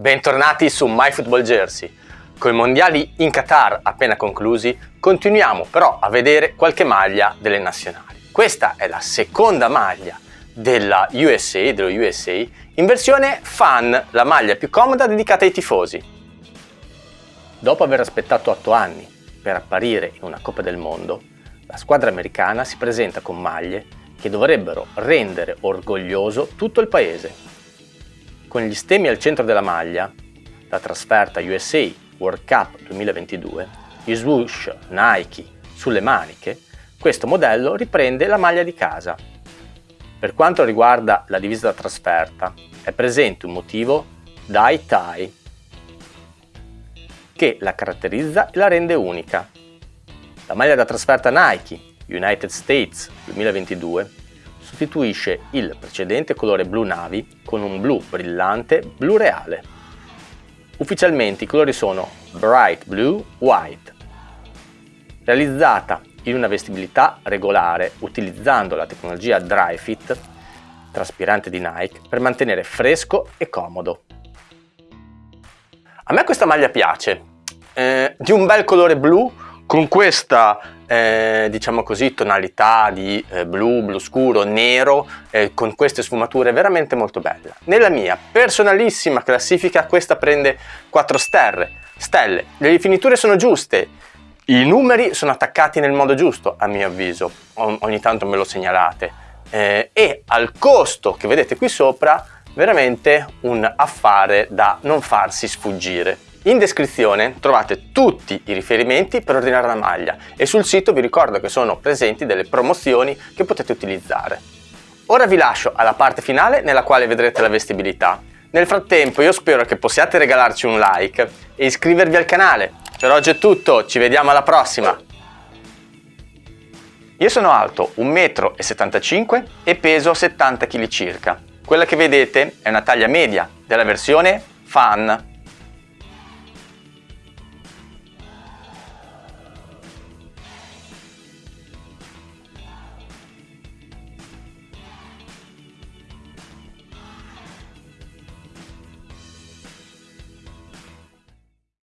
Bentornati su MyFootballJersey. Con i mondiali in Qatar appena conclusi, continuiamo però a vedere qualche maglia delle nazionali. Questa è la seconda maglia della USA, dello USA, in versione fan, la maglia più comoda dedicata ai tifosi. Dopo aver aspettato 8 anni per apparire in una Coppa del Mondo, la squadra americana si presenta con maglie che dovrebbero rendere orgoglioso tutto il paese con gli stemmi al centro della maglia, la trasferta USA World Cup 2022, gli swoosh Nike sulle maniche, questo modello riprende la maglia di casa. Per quanto riguarda la divisa da trasferta, è presente un motivo dye tie che la caratterizza e la rende unica. La maglia da trasferta Nike United States 2022 sostituisce il precedente colore blu navi con un blu brillante blu reale. Ufficialmente i colori sono Bright Blue White, realizzata in una vestibilità regolare utilizzando la tecnologia Dry Fit traspirante di Nike per mantenere fresco e comodo. A me questa maglia piace, eh, di un bel colore blu con questa eh, diciamo così tonalità di eh, blu, blu scuro, nero eh, con queste sfumature veramente molto belle. Nella mia personalissima classifica questa prende 4 stelle, stelle. le rifiniture sono giuste, i numeri sono attaccati nel modo giusto a mio avviso, o ogni tanto me lo segnalate eh, e al costo che vedete qui sopra veramente un affare da non farsi sfuggire. In descrizione trovate tutti i riferimenti per ordinare la maglia e sul sito vi ricordo che sono presenti delle promozioni che potete utilizzare. Ora vi lascio alla parte finale nella quale vedrete la vestibilità. Nel frattempo io spero che possiate regalarci un like e iscrivervi al canale. Per oggi è tutto, ci vediamo alla prossima! Io sono alto 1,75 m e peso 70 kg circa. Quella che vedete è una taglia media della versione Fan